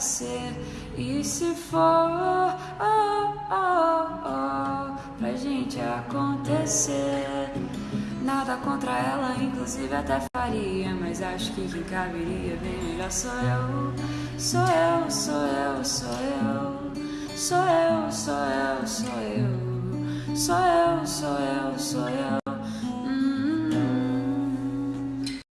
ser. E se for, oh, oh, oh, pra gente acontecer. Nada contra ela, inclusive até faria. Mas acho que quem caberia bem melhor sou eu. Sou eu, sou eu, sou eu. Sou eu, sou eu, sou eu. Sou eu, sou eu, sou eu.